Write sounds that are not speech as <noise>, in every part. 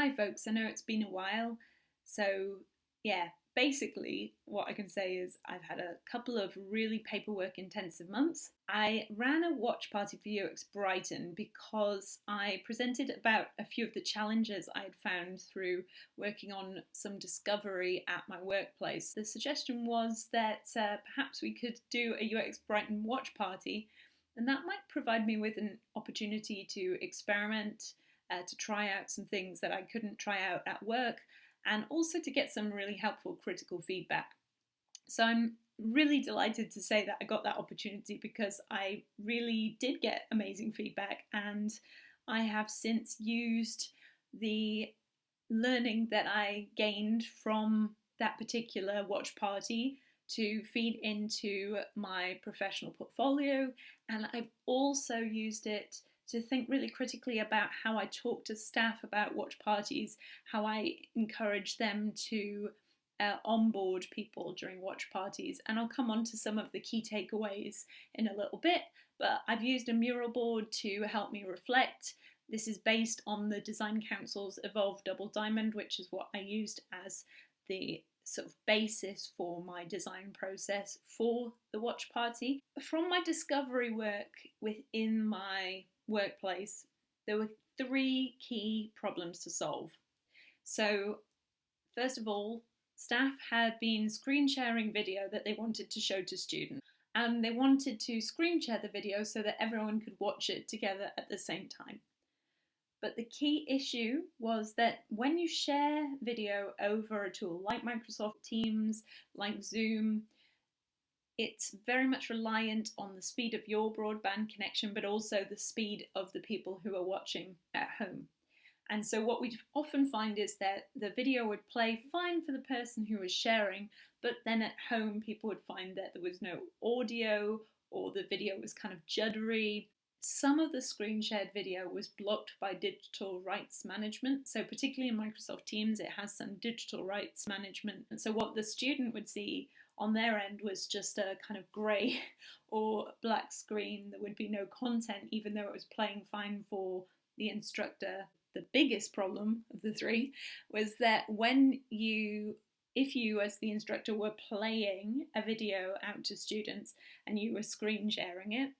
Hi folks, I know it's been a while, so yeah, basically what I can say is I've had a couple of really paperwork intensive months. I ran a watch party for UX Brighton because I presented about a few of the challenges I had found through working on some discovery at my workplace. The suggestion was that uh, perhaps we could do a UX Brighton watch party and that might provide me with an opportunity to experiment uh, to try out some things that I couldn't try out at work, and also to get some really helpful critical feedback. So I'm really delighted to say that I got that opportunity because I really did get amazing feedback, and I have since used the learning that I gained from that particular watch party to feed into my professional portfolio and I've also used it to think really critically about how I talk to staff about watch parties, how I encourage them to uh, onboard people during watch parties. And I'll come on to some of the key takeaways in a little bit, but I've used a mural board to help me reflect. This is based on the Design Council's Evolve Double Diamond, which is what I used as the sort of basis for my design process for the watch party. From my discovery work within my workplace, there were three key problems to solve. So, first of all, staff had been screen sharing video that they wanted to show to students. And they wanted to screen share the video so that everyone could watch it together at the same time. But the key issue was that when you share video over a tool like Microsoft Teams, like Zoom, it's very much reliant on the speed of your broadband connection, but also the speed of the people who are watching at home. And so what we often find is that the video would play fine for the person who was sharing, but then at home people would find that there was no audio or the video was kind of juddery some of the screen shared video was blocked by digital rights management. So particularly in Microsoft Teams, it has some digital rights management. And so what the student would see on their end was just a kind of grey <laughs> or black screen. There would be no content, even though it was playing fine for the instructor. The biggest problem of the three was that when you if you as the instructor were playing a video out to students and you were screen sharing it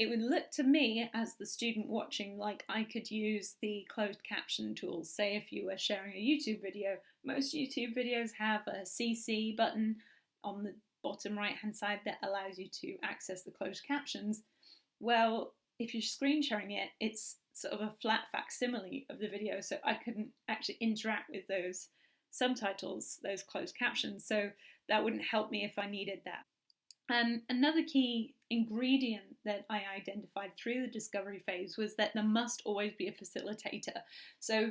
it would look to me as the student watching like I could use the closed caption tools. Say if you were sharing a YouTube video, most YouTube videos have a CC button on the bottom right hand side that allows you to access the closed captions. Well, if you're screen sharing it, it's sort of a flat facsimile of the video, so I couldn't actually interact with those subtitles, those closed captions, so that wouldn't help me if I needed that. Um, another key ingredient that I identified through the discovery phase was that there must always be a facilitator. So,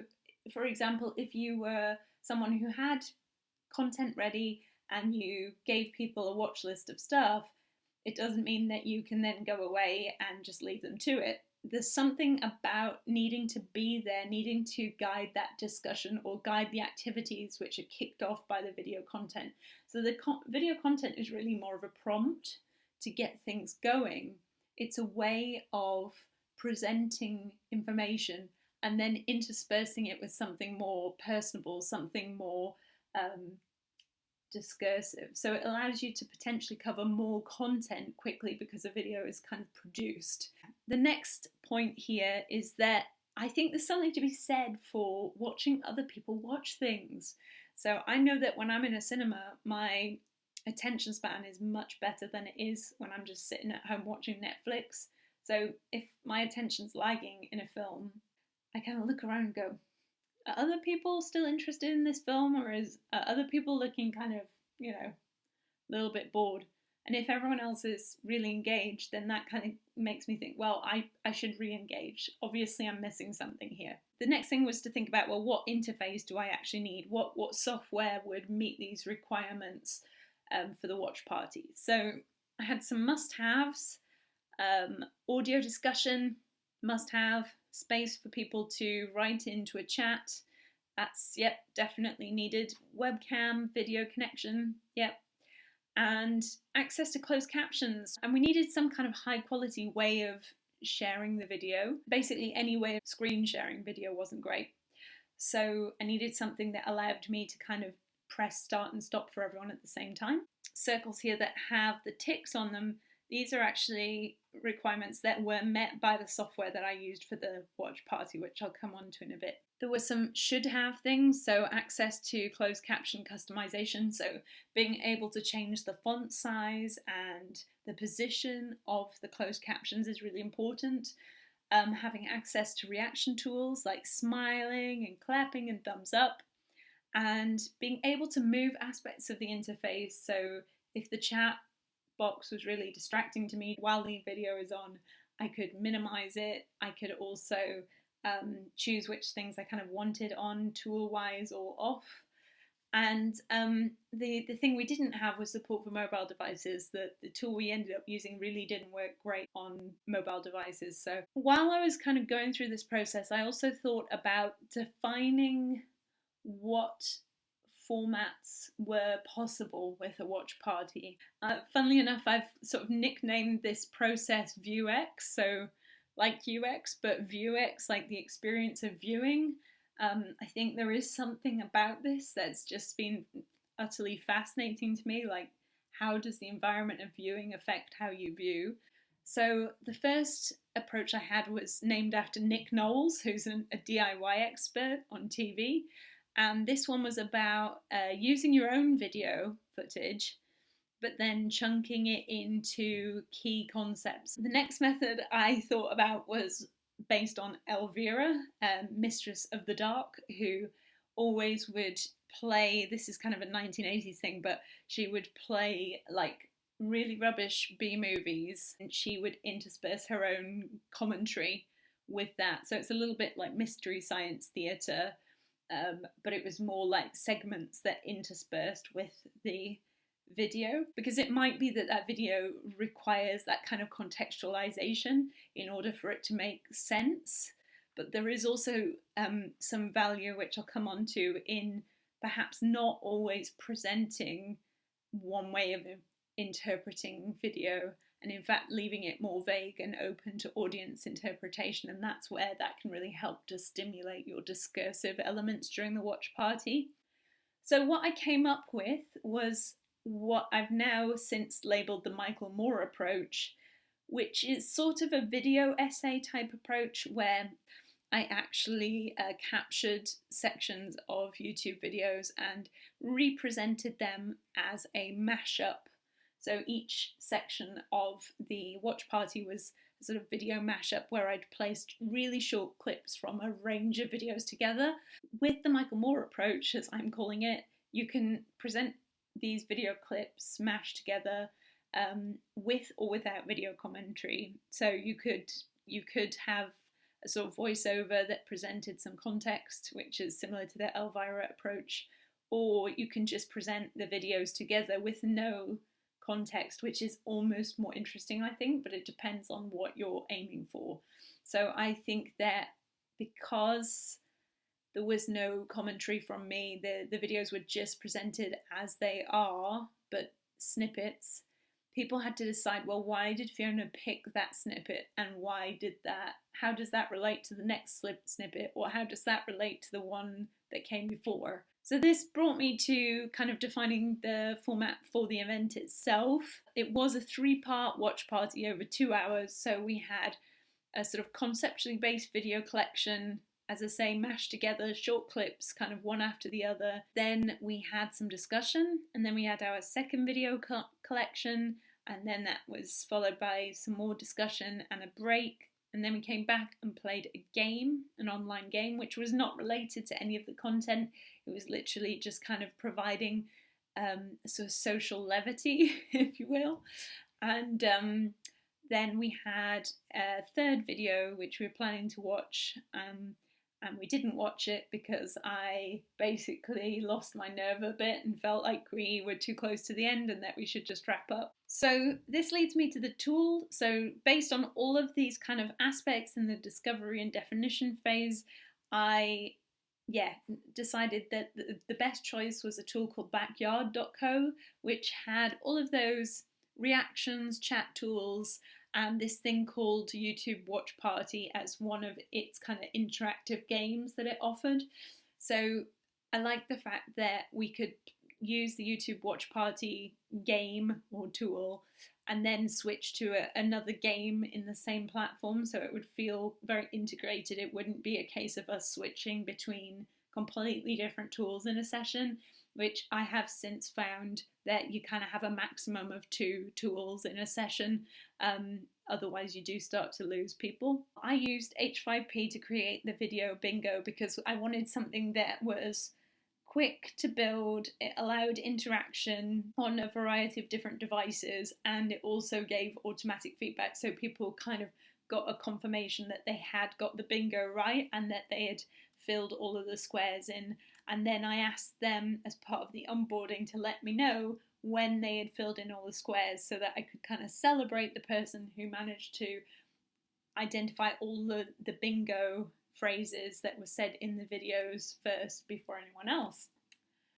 for example, if you were someone who had content ready and you gave people a watch list of stuff, it doesn't mean that you can then go away and just leave them to it there's something about needing to be there, needing to guide that discussion or guide the activities which are kicked off by the video content. So the co video content is really more of a prompt to get things going. It's a way of presenting information and then interspersing it with something more personable, something more um, discursive. So it allows you to potentially cover more content quickly because a video is kind of produced. The next point here is that I think there's something to be said for watching other people watch things. So I know that when I'm in a cinema, my attention span is much better than it is when I'm just sitting at home watching Netflix. So if my attention's lagging in a film, I kind of look around and go, are other people still interested in this film or is are other people looking kind of you know a little bit bored? And if everyone else is really engaged then that kind of makes me think well i i should re-engage. Obviously i'm missing something here. The next thing was to think about well what interface do i actually need? What what software would meet these requirements um, for the watch party? So i had some must-haves. Um, audio discussion must have space for people to write into a chat. That's, yep, definitely needed. Webcam, video connection, yep. And access to closed captions. And we needed some kind of high quality way of sharing the video. Basically, any way of screen sharing video wasn't great. So I needed something that allowed me to kind of press start and stop for everyone at the same time. Circles here that have the ticks on them, these are actually requirements that were met by the software that I used for the watch party, which I'll come on to in a bit. There were some should have things, so access to closed caption customization, so being able to change the font size and the position of the closed captions is really important. Um, having access to reaction tools like smiling and clapping and thumbs up, and being able to move aspects of the interface. So if the chat box was really distracting to me while the video is on. I could minimize it. I could also um, choose which things I kind of wanted on tool wise or off. And um, the, the thing we didn't have was support for mobile devices. The, the tool we ended up using really didn't work great on mobile devices. So while I was kind of going through this process, I also thought about defining what formats were possible with a watch party. Uh, funnily enough, I've sort of nicknamed this process ViewX, so like UX, but ViewX, like the experience of viewing. Um, I think there is something about this that's just been utterly fascinating to me, like how does the environment of viewing affect how you view? So the first approach I had was named after Nick Knowles, who's an, a DIY expert on TV, and this one was about uh, using your own video footage but then chunking it into key concepts. The next method I thought about was based on Elvira, um, Mistress of the Dark, who always would play. This is kind of a 1980s thing, but she would play like really rubbish B movies and she would intersperse her own commentary with that. So it's a little bit like mystery science theatre um, but it was more like segments that interspersed with the video because it might be that that video requires that kind of contextualization in order for it to make sense. But there is also um, some value, which I'll come on to, in perhaps not always presenting one way of interpreting video and in fact leaving it more vague and open to audience interpretation and that's where that can really help to stimulate your discursive elements during the watch party. So what I came up with was what I've now since labelled the Michael Moore approach, which is sort of a video essay type approach where I actually uh, captured sections of YouTube videos and represented them as a mashup so each section of the watch party was a sort of video mashup where I'd placed really short clips from a range of videos together. With the Michael Moore approach, as I'm calling it, you can present these video clips mashed together um, with or without video commentary. So you could you could have a sort of voiceover that presented some context, which is similar to the Elvira approach, or you can just present the videos together with no context, which is almost more interesting, I think, but it depends on what you're aiming for. So I think that because there was no commentary from me, the, the videos were just presented as they are, but snippets. People had to decide, well, why did Fiona pick that snippet and why did that? How does that relate to the next slip snippet or how does that relate to the one that came before? So this brought me to kind of defining the format for the event itself. It was a three-part watch party over two hours, so we had a sort of conceptually based video collection, as I say, mashed together, short clips, kind of one after the other. Then we had some discussion, and then we had our second video co collection, and then that was followed by some more discussion and a break and then we came back and played a game, an online game, which was not related to any of the content. It was literally just kind of providing um, sort of social levity, <laughs> if you will. And um, then we had a third video, which we were planning to watch. Um, and we didn't watch it because I basically lost my nerve a bit and felt like we were too close to the end and that we should just wrap up. So this leads me to the tool. So based on all of these kind of aspects in the discovery and definition phase, I yeah, decided that the best choice was a tool called backyard.co, which had all of those reactions, chat tools, and this thing called YouTube Watch Party as one of its kind of interactive games that it offered. So I like the fact that we could use the YouTube Watch Party game or tool and then switch to a, another game in the same platform so it would feel very integrated. It wouldn't be a case of us switching between completely different tools in a session, which I have since found that you kind of have a maximum of two tools in a session. Um, otherwise, you do start to lose people. I used H5P to create the video bingo because I wanted something that was quick to build, it allowed interaction on a variety of different devices, and it also gave automatic feedback so people kind of got a confirmation that they had got the bingo right and that they had filled all of the squares in. And then I asked them as part of the onboarding to let me know when they had filled in all the squares so that I could kind of celebrate the person who managed to identify all the, the bingo phrases that were said in the videos first before anyone else.